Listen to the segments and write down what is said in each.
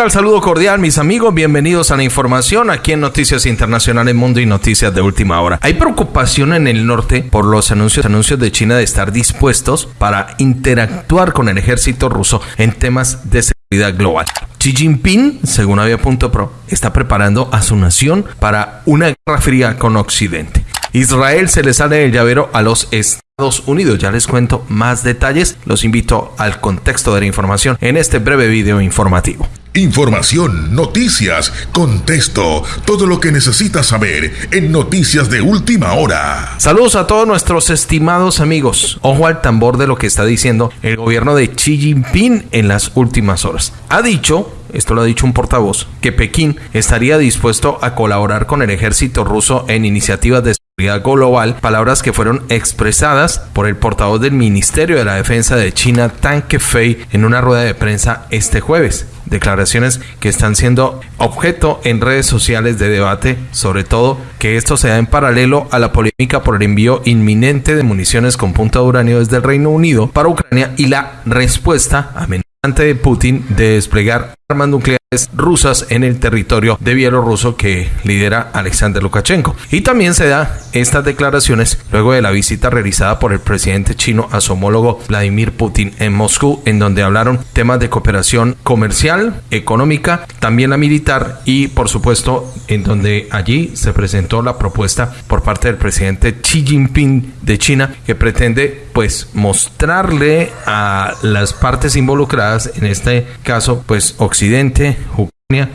tal? Saludo cordial, mis amigos. Bienvenidos a la información aquí en Noticias Internacionales Mundo y Noticias de Última Hora. Hay preocupación en el norte por los anuncios, anuncios de China de estar dispuestos para interactuar con el ejército ruso en temas de seguridad global. Xi Jinping, según Avia.pro, está preparando a su nación para una guerra fría con Occidente. Israel se le sale del llavero a los Estados Unidos. Ya les cuento más detalles. Los invito al contexto de la información en este breve video informativo. Información, noticias, contexto, todo lo que necesitas saber en Noticias de Última Hora. Saludos a todos nuestros estimados amigos. Ojo al tambor de lo que está diciendo el gobierno de Xi Jinping en las últimas horas. Ha dicho esto lo ha dicho un portavoz, que Pekín estaría dispuesto a colaborar con el ejército ruso en iniciativas de global, palabras que fueron expresadas por el portavoz del Ministerio de la Defensa de China, Tang Kefei, en una rueda de prensa este jueves. Declaraciones que están siendo objeto en redes sociales de debate, sobre todo que esto se da en paralelo a la polémica por el envío inminente de municiones con punta de uranio desde el Reino Unido para Ucrania y la respuesta amenazante de Putin de desplegar armas nucleares rusas en el territorio de Bielorruso que lidera Alexander Lukashenko. Y también se da estas declaraciones luego de la visita realizada por el presidente chino a su homólogo Vladimir Putin en Moscú, en donde hablaron temas de cooperación comercial, económica, también la militar y por supuesto en donde allí se presentó la propuesta por parte del presidente Xi Jinping de China que pretende pues mostrarle a las partes involucradas, en este caso pues Occidente, Ucrania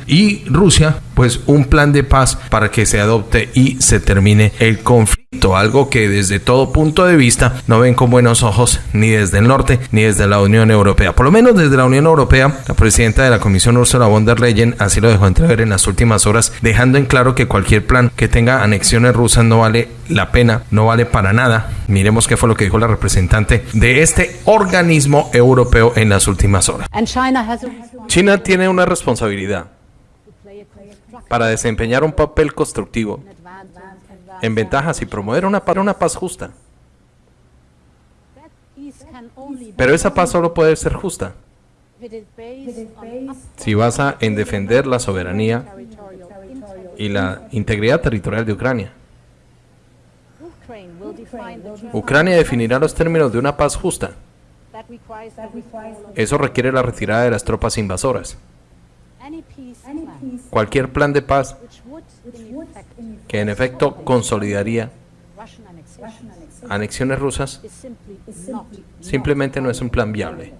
y Rusia, pues un plan de paz para que se adopte y se termine el conflicto, algo que desde todo punto de vista no ven con buenos ojos ni desde el norte ni desde la Unión Europea. Por lo menos desde la Unión Europea, la presidenta de la Comisión Ursula von der Leyen así lo dejó entrever en las últimas horas, dejando en claro que cualquier plan que tenga anexiones rusas no vale la pena, no vale para nada. Miremos qué fue lo que dijo la representante de este organismo europeo en las últimas horas. China tiene una responsabilidad para desempeñar un papel constructivo en ventajas y promover una, una paz justa. Pero esa paz solo puede ser justa si basa en defender la soberanía y la integridad territorial de Ucrania. Ucrania definirá los términos de una paz justa. Eso requiere la retirada de las tropas invasoras. Cualquier plan de paz que en efecto consolidaría anexiones rusas simplemente no es un plan viable.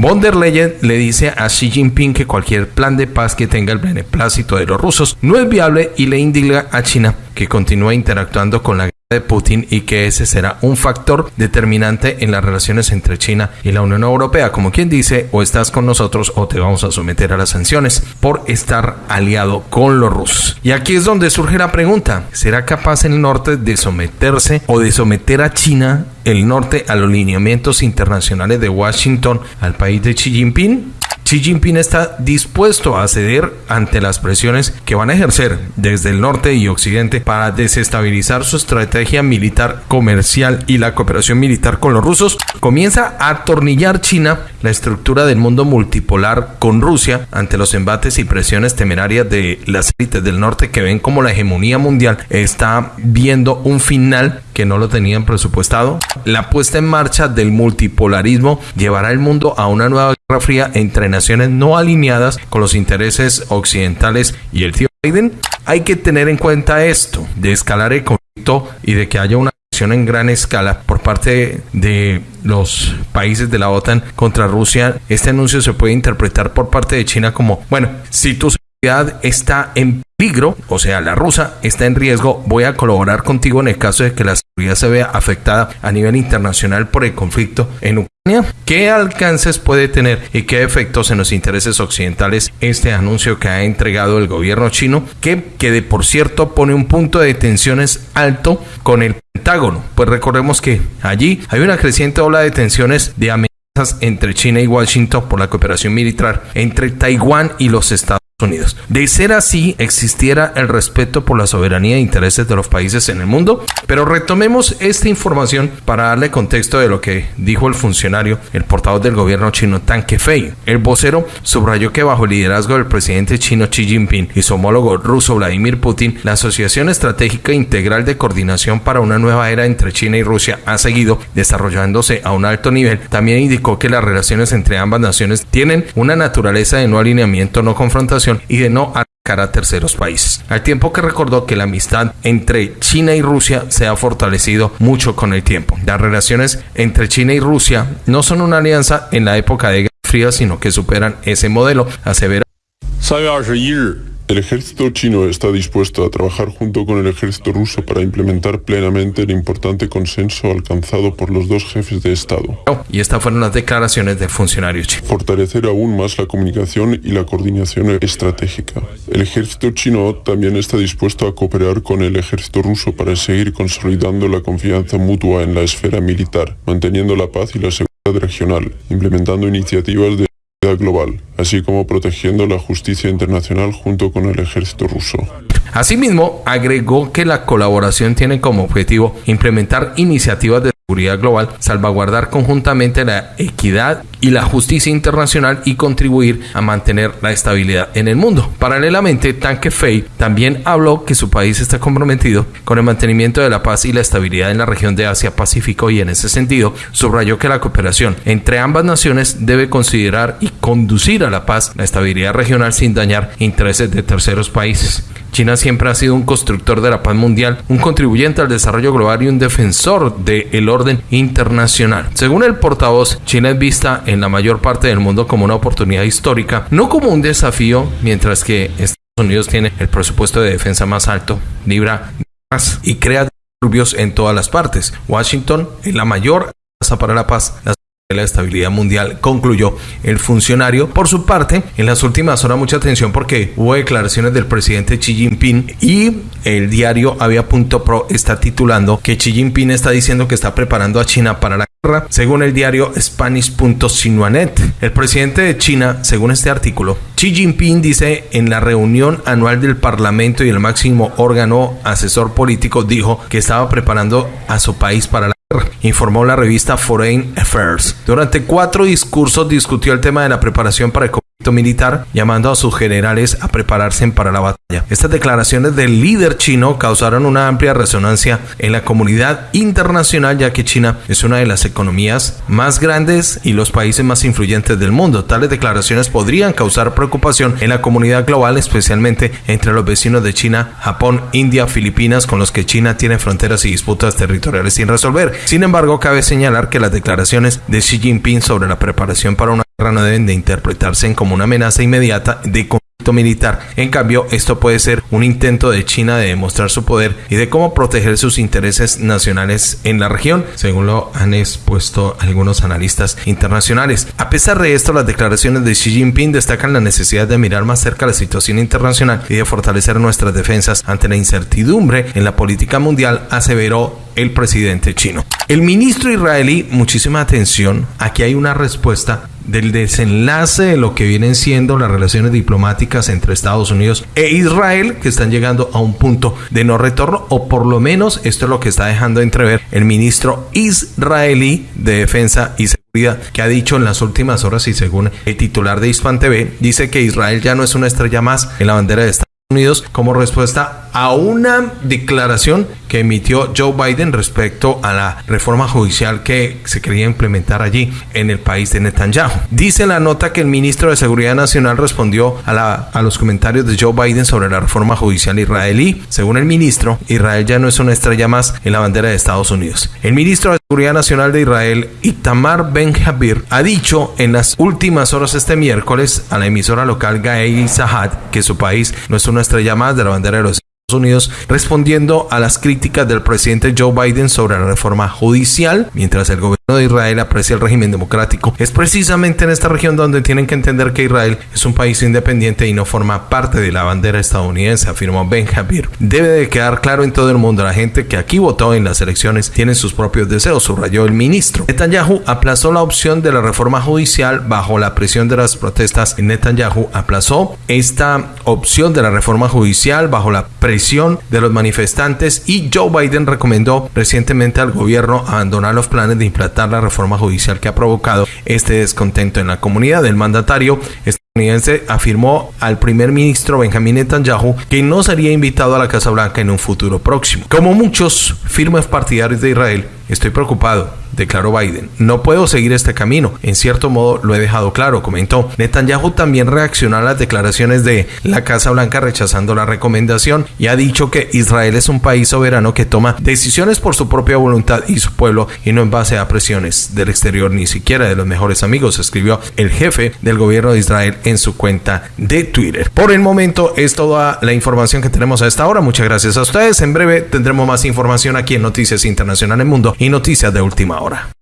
Von der Leyen le dice a Xi Jinping que cualquier plan de paz que tenga el beneplácito de los rusos no es viable y le indica a China que continúe interactuando con la de Putin y que ese será un factor determinante en las relaciones entre China y la Unión Europea, como quien dice, o estás con nosotros o te vamos a someter a las sanciones por estar aliado con los rusos. Y aquí es donde surge la pregunta, ¿será capaz el norte de someterse o de someter a China el norte a los lineamientos internacionales de Washington al país de Xi Jinping? Xi Jinping está dispuesto a ceder ante las presiones que van a ejercer desde el norte y occidente para desestabilizar su estrategia militar comercial y la cooperación militar con los rusos. Comienza a atornillar China la estructura del mundo multipolar con Rusia ante los embates y presiones temerarias de las élites del norte que ven como la hegemonía mundial está viendo un final que no lo tenían presupuestado. La puesta en marcha del multipolarismo llevará el mundo a una nueva fría entre naciones no alineadas con los intereses occidentales y el tío Biden. Hay que tener en cuenta esto, de escalar el conflicto y de que haya una acción en gran escala por parte de los países de la OTAN contra Rusia. Este anuncio se puede interpretar por parte de China como, bueno, si tu seguridad está en peligro, o sea, la rusa está en riesgo, voy a colaborar contigo en el caso de que la seguridad se vea afectada a nivel internacional por el conflicto en Ucrania. ¿Qué alcances puede tener y qué efectos en los intereses occidentales este anuncio que ha entregado el gobierno chino, que, que de por cierto pone un punto de tensiones alto con el Pentágono? Pues recordemos que allí hay una creciente ola de tensiones de amenazas entre China y Washington por la cooperación militar entre Taiwán y los Estados Unidos. De ser así, existiera el respeto por la soberanía e intereses de los países en el mundo. Pero retomemos esta información para darle contexto de lo que dijo el funcionario, el portavoz del gobierno chino Tan Kefei. El vocero subrayó que bajo el liderazgo del presidente chino Xi Jinping y su homólogo ruso Vladimir Putin, la Asociación Estratégica Integral de Coordinación para una nueva era entre China y Rusia ha seguido desarrollándose a un alto nivel. También indicó que las relaciones entre ambas naciones tienen una naturaleza de no alineamiento, no confrontación y de no atacar a terceros países. Al tiempo que recordó que la amistad entre China y Rusia se ha fortalecido mucho con el tiempo. Las relaciones entre China y Rusia no son una alianza en la época de Guerra Fría, sino que superan ese modelo, asevera. El ejército chino está dispuesto a trabajar junto con el ejército ruso para implementar plenamente el importante consenso alcanzado por los dos jefes de Estado. Y estas fueron las declaraciones del funcionario chino. Fortalecer aún más la comunicación y la coordinación estratégica. El ejército chino también está dispuesto a cooperar con el ejército ruso para seguir consolidando la confianza mutua en la esfera militar, manteniendo la paz y la seguridad regional, implementando iniciativas de global, así como protegiendo la justicia internacional junto con el ejército ruso. Asimismo, agregó que la colaboración tiene como objetivo implementar iniciativas de seguridad global, salvaguardar conjuntamente la equidad y la justicia internacional y contribuir a mantener la estabilidad en el mundo. Paralelamente, Tanque Fei también habló que su país está comprometido con el mantenimiento de la paz y la estabilidad en la región de Asia-Pacífico y en ese sentido subrayó que la cooperación entre ambas naciones debe considerar y conducir a la paz, la estabilidad regional sin dañar intereses de terceros países. China siempre ha sido un constructor de la paz mundial, un contribuyente al desarrollo global y un defensor del orden internacional. Según el portavoz, China es vista en la mayor parte del mundo como una oportunidad histórica, no como un desafío, mientras que Estados Unidos tiene el presupuesto de defensa más alto, libra más y crea disturbios en todas las partes. Washington es la mayor para la paz, la estabilidad mundial, concluyó el funcionario. Por su parte, en las últimas horas mucha atención porque hubo declaraciones del presidente Xi Jinping y el diario Avia.pro está titulando que Xi Jinping está diciendo que está preparando a China para la guerra, según el diario Spanish.sinuanet. El presidente de China, según este artículo, Xi Jinping dice en la reunión anual del Parlamento y el máximo órgano asesor político dijo que estaba preparando a su país para la informó la revista Foreign Affairs. Durante cuatro discursos discutió el tema de la preparación para el militar, llamando a sus generales a prepararse para la batalla. Estas declaraciones del líder chino causaron una amplia resonancia en la comunidad internacional, ya que China es una de las economías más grandes y los países más influyentes del mundo. Tales declaraciones podrían causar preocupación en la comunidad global, especialmente entre los vecinos de China, Japón, India, Filipinas, con los que China tiene fronteras y disputas territoriales sin resolver. Sin embargo, cabe señalar que las declaraciones de Xi Jinping sobre la preparación para una no deben de interpretarse como una amenaza inmediata de militar. En cambio, esto puede ser un intento de China de demostrar su poder y de cómo proteger sus intereses nacionales en la región, según lo han expuesto algunos analistas internacionales. A pesar de esto, las declaraciones de Xi Jinping destacan la necesidad de mirar más cerca la situación internacional y de fortalecer nuestras defensas ante la incertidumbre en la política mundial, aseveró el presidente chino. El ministro israelí, muchísima atención, aquí hay una respuesta del desenlace de lo que vienen siendo las relaciones diplomáticas entre Estados Unidos e Israel, que están llegando a un punto de no retorno, o por lo menos esto es lo que está dejando entrever el ministro israelí de Defensa y Seguridad, que ha dicho en las últimas horas y según el titular de Hispan TV, dice que Israel ya no es una estrella más en la bandera de Estados Unidos como respuesta a una declaración que emitió Joe Biden respecto a la reforma judicial que se quería implementar allí en el país de Netanyahu. Dice la nota que el ministro de Seguridad Nacional respondió a, la, a los comentarios de Joe Biden sobre la reforma judicial israelí. Según el ministro, Israel ya no es una estrella más en la bandera de Estados Unidos. El ministro de Seguridad Nacional de Israel, Itamar Ben Javir, ha dicho en las últimas horas este miércoles a la emisora local Gaei Sahad que su país no es una estrella más de la bandera de los Unidos respondiendo a las críticas del presidente Joe Biden sobre la reforma judicial, mientras el gobierno de Israel aprecia el régimen democrático. Es precisamente en esta región donde tienen que entender que Israel es un país independiente y no forma parte de la bandera estadounidense, afirmó Ben Javier. Debe de quedar claro en todo el mundo, la gente que aquí votó en las elecciones tiene sus propios deseos, subrayó el ministro. Netanyahu aplazó la opción de la reforma judicial bajo la presión de las protestas. Netanyahu aplazó esta opción de la reforma judicial bajo la presión de los manifestantes y Joe Biden recomendó recientemente al gobierno abandonar los planes de implantar la reforma judicial que ha provocado este descontento en la comunidad. El mandatario estadounidense afirmó al primer ministro Benjamin Netanyahu que no sería invitado a la Casa Blanca en un futuro próximo. Como muchos firmes partidarios de Israel, estoy preocupado declaró Biden. No puedo seguir este camino. En cierto modo lo he dejado claro, comentó. Netanyahu también reaccionó a las declaraciones de la Casa Blanca rechazando la recomendación y ha dicho que Israel es un país soberano que toma decisiones por su propia voluntad y su pueblo y no en base a presiones del exterior ni siquiera de los mejores amigos, escribió el jefe del gobierno de Israel en su cuenta de Twitter. Por el momento es toda la información que tenemos a esta hora. Muchas gracias a ustedes. En breve tendremos más información aquí en Noticias Internacionales Mundo y Noticias de Última Hora.